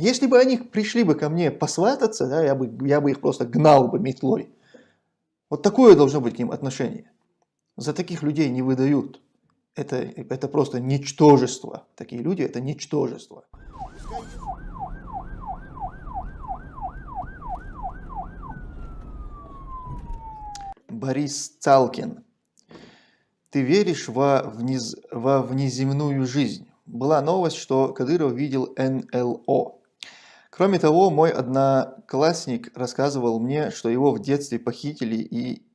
если бы они пришли бы ко мне посвататься, да, я, бы, я бы их просто гнал бы метлой. Вот такое должно быть к ним отношение. За таких людей не выдают. Это, это просто ничтожество. Такие люди – это ничтожество. Борис Цалкин. Ты веришь во, вниз, во внеземную жизнь? Была новость, что Кадыров видел НЛО. Кроме того, мой одноклассник рассказывал мне, что его в детстве похитили и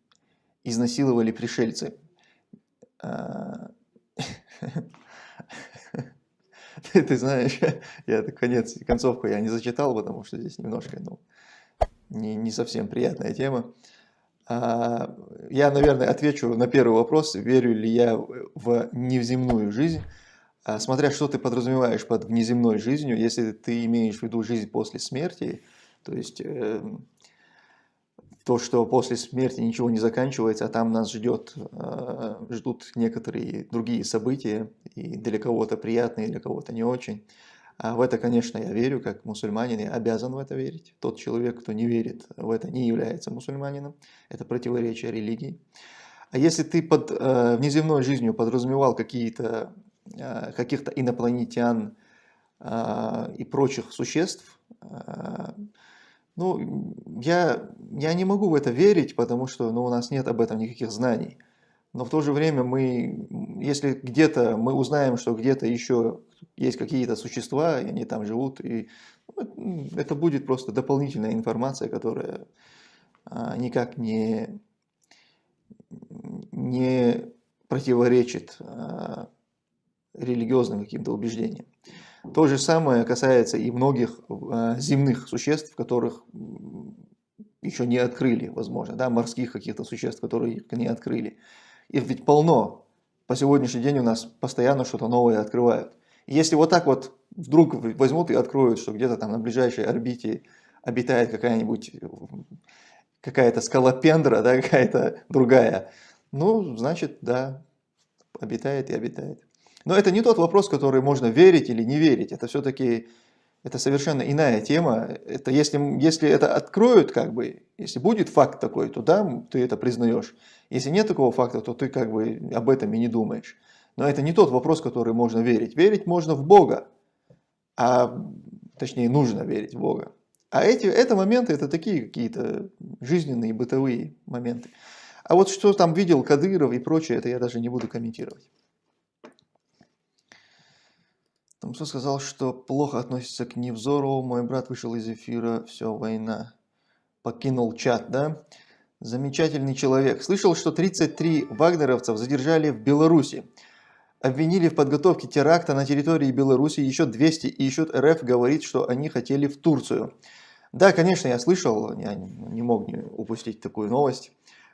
изнасиловали пришельцы. А, ты знаешь, я конец, концовку я не зачитал, потому что здесь немножко, ну, не, не совсем приятная тема. А, я, наверное, отвечу на первый вопрос, верю ли я в невземную жизнь. А, смотря что ты подразумеваешь под внеземной жизнью, если ты имеешь в виду жизнь после смерти, то есть э, то, что после смерти ничего не заканчивается, а там нас ждет, э, ждут некоторые другие события, и для кого-то приятные, для кого-то не очень. А в это, конечно, я верю, как мусульманин, я обязан в это верить. Тот человек, кто не верит в это, не является мусульманином. Это противоречие религии. А если ты под э, внеземной жизнью подразумевал какие-то каких-то инопланетян э, и прочих существ, э, ну, я, я не могу в это верить, потому что ну, у нас нет об этом никаких знаний. Но в то же время мы, если где-то мы узнаем, что где-то еще есть какие-то существа, и они там живут, и ну, это будет просто дополнительная информация, которая никак не, не противоречит религиозным каким-то убеждениям. То же самое касается и многих а, земных существ, которых еще не открыли, возможно, да, морских каких-то существ, которые не открыли. Их ведь полно. По сегодняшний день у нас постоянно что-то новое открывают. Если вот так вот вдруг возьмут и откроют, что где-то там на ближайшей орбите обитает какая-нибудь какая-то скалопендра, да, какая-то другая, ну, значит, да, обитает и обитает. Но это не тот вопрос, который можно верить или не верить. Это все-таки это совершенно иная тема. Это если, если это откроют, как бы, если будет факт такой, то да, ты это признаешь. Если нет такого факта, то ты как бы об этом и не думаешь. Но это не тот вопрос, который можно верить. Верить можно в Бога, а точнее нужно верить в Бога. А эти, это моменты, это такие какие-то жизненные, бытовые моменты. А вот что там видел Кадыров и прочее, это я даже не буду комментировать. Там кто сказал, что плохо относится к Невзору, мой брат вышел из эфира, все, война. Покинул чат, да? Замечательный человек. Слышал, что 33 вагнеровцев задержали в Беларуси. Обвинили в подготовке теракта на территории Беларуси, еще 200, и еще РФ говорит, что они хотели в Турцию. Да, конечно, я слышал, я не мог не упустить такую новость.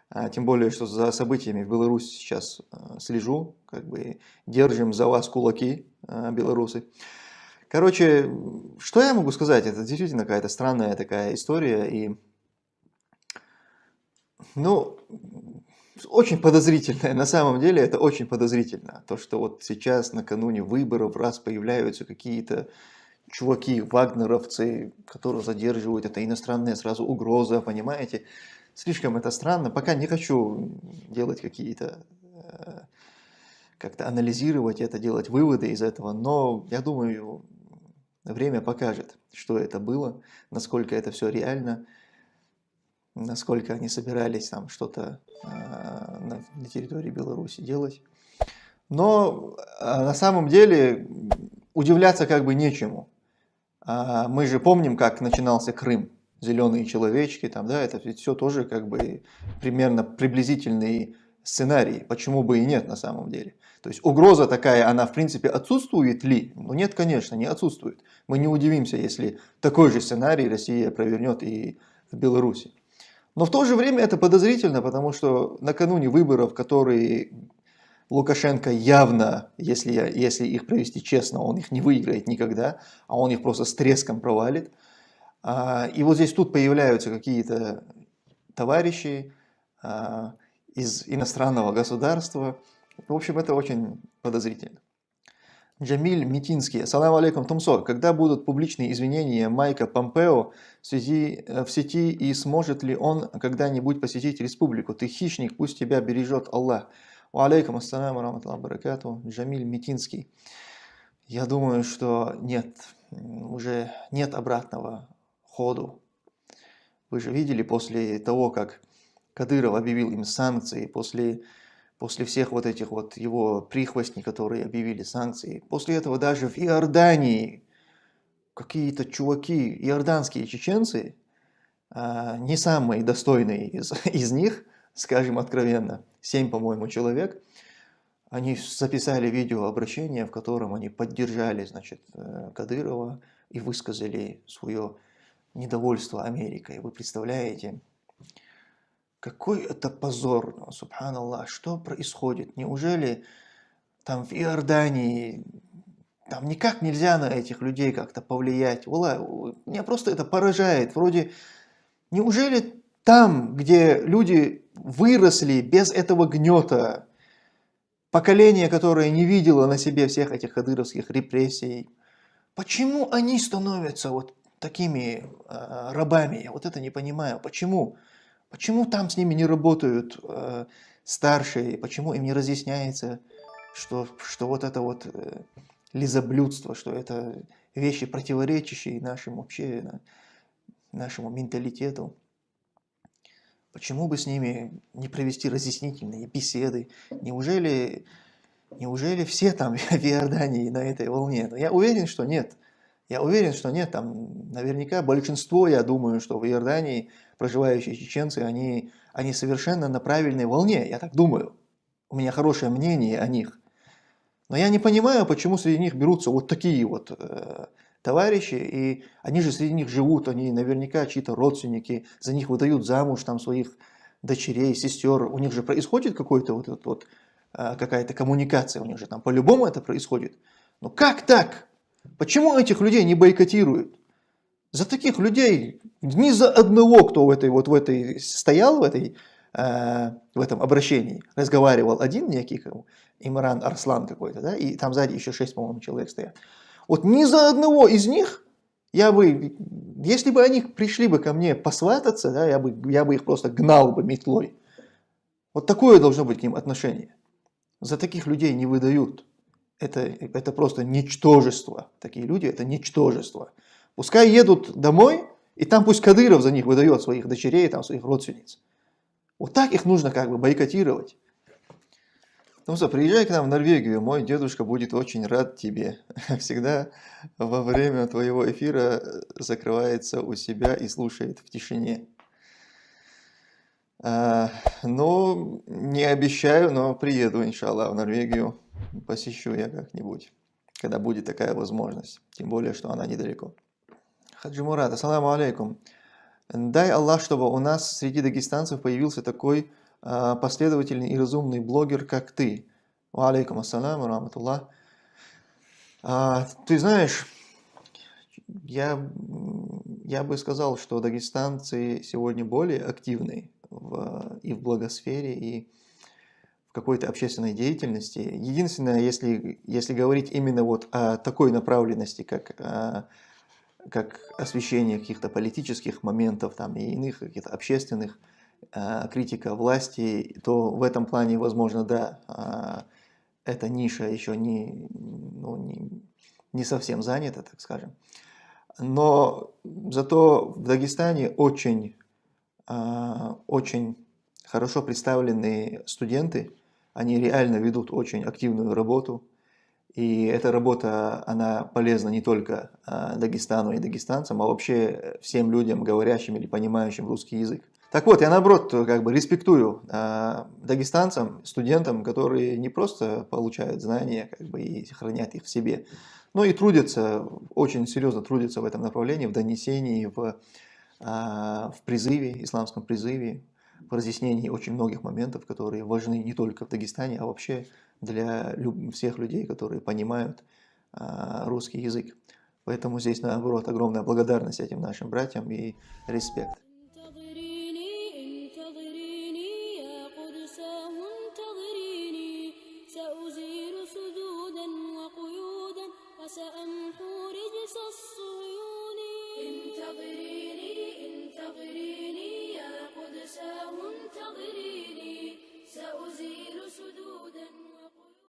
А, тем более, что за событиями в Беларуси сейчас а, слежу, как бы держим за вас кулаки, а, белорусы. Короче, что я могу сказать? Это действительно какая-то странная такая история. И, ну, очень подозрительная. На самом деле это очень подозрительно. То, что вот сейчас накануне выборов раз появляются какие-то чуваки, вагнеровцы, которые задерживают, это иностранная сразу угроза, понимаете? Слишком это странно. Пока не хочу делать какие-то, э, как-то анализировать это, делать выводы из этого, но я думаю, время покажет, что это было, насколько это все реально, насколько они собирались там что-то э, на, территории Беларуси делать. Но э, на самом деле удивляться как бы нечему. А мы же помним, как начинался Крым зеленые человечки, там, да, это ведь все тоже как бы примерно приблизительный сценарий, почему бы и нет на самом деле. То есть угроза такая, она в принципе отсутствует ли? Ну нет, конечно, не отсутствует. Мы не удивимся, если такой же сценарий Россия провернет и в Беларуси. Но в то же время это подозрительно, потому что накануне выборов, которые Лукашенко явно, если, если их провести честно, он их не выиграет никогда, а он их просто с треском провалит – и вот здесь тут появляются какие-то товарищи а, из иностранного государства. В общем, это очень подозрительно. Джамиль Митинский. Ассаламу алейкум, Тумсо. Когда будут публичные извинения Майка Помпео в, связи, э, в сети и сможет ли он когда-нибудь посетить республику? Ты хищник, пусть тебя бережет Аллах. Ва алейкум ассаламу раматлаху баракату. Джамиль Митинский. Я думаю, что нет, уже нет обратного ходу. Вы же видели после того, как Кадыров объявил им санкции, после после всех вот этих вот его прихвостней, которые объявили санкции, после этого даже в Иордании какие-то чуваки, иорданские чеченцы, а, не самые достойные из, из них, скажем откровенно, семь, по-моему, человек, они записали видеообращение, в котором они поддержали, значит, э, Кадырова и высказали свое недовольство Америкой. Вы представляете, какой это позор, субханаллах, что происходит? Неужели там в Иордании, там никак нельзя на этих людей как-то повлиять? Ула, меня просто это поражает. Вроде, неужели там, где люди выросли без этого гнета, поколение, которое не видело на себе всех этих кадыровских репрессий, почему они становятся вот такими э, рабами? Я вот это не понимаю. Почему? Почему? Там с ними не работают э, старшие? Почему им не разъясняется, что, что вот это вот э, лизоблюдство, что это вещи, противоречащие нашему вообще, нашему менталитету? Почему бы с ними не провести разъяснительные беседы? Неужели, неужели все там в Иордании на этой волне? Но я уверен, что нет. Я уверен, что нет, там наверняка большинство, я думаю, что в Иордании проживающие чеченцы, они, они совершенно на правильной волне, я так думаю. У меня хорошее мнение о них. Но я не понимаю, почему среди них берутся вот такие вот э, товарищи, и они же среди них живут, они наверняка чьи-то родственники, за них выдают замуж там своих дочерей, сестер, у них же происходит какой-то вот, вот, вот э, какая-то коммуникация, у них же там по-любому это происходит. Но как так? Почему этих людей не бойкотируют? За таких людей, ни за одного, кто в этой, вот в этой стоял, в, этой, э, в этом обращении, разговаривал один некий, Имран Арслан какой-то, да, и там сзади еще шесть, по-моему, человек стоят. Вот ни за одного из них я бы, если бы они пришли бы ко мне посвататься, да, я, бы, я бы их просто гнал бы метлой. Вот такое должно быть к ним отношение. За таких людей не выдают это, это просто ничтожество. Такие люди – это ничтожество. Пускай едут домой, и там пусть Кадыров за них выдает своих дочерей, там, своих родственниц. Вот так их нужно как бы бойкотировать. Ну что, приезжай к нам в Норвегию, мой дедушка будет очень рад тебе. Всегда во время твоего эфира закрывается у себя и слушает в тишине. А, ну, не обещаю, но приеду, иншаллах, в Норвегию посещу я как-нибудь, когда будет такая возможность, тем более, что она недалеко. Хаджи Мурат, ассаламу алейкум. Дай Аллах, чтобы у нас среди дагестанцев появился такой э, последовательный и разумный блогер, как ты. Алейкум ассаламу, раматуллах. А, ты знаешь, я, я бы сказал, что дагестанцы сегодня более активны в, и в благосфере, и какой-то общественной деятельности. Единственное, если, если говорить именно вот о такой направленности, как, а, как освещение каких-то политических моментов там, и иных каких-то общественных, а, критика власти, то в этом плане, возможно, да, а, эта ниша еще не, ну, не, не совсем занята, так скажем. Но зато в Дагестане очень, очень хорошо представлены студенты, они реально ведут очень активную работу. И эта работа, она полезна не только а, Дагестану и дагестанцам, а вообще всем людям, говорящим или понимающим русский язык. Так вот, я наоборот как бы респектую э, дагестанцам, студентам, которые не просто получают знания как бы, и хранят их в себе, но и трудятся, очень серьезно трудятся в этом направлении, в донесении, в, э, в призыве, исламском призыве, в разъяснении очень многих моментов, которые важны не только в Дагестане, а вообще для всех людей, которые понимают а, русский язык. Поэтому здесь, наоборот, огромная благодарность этим нашим братьям и респект.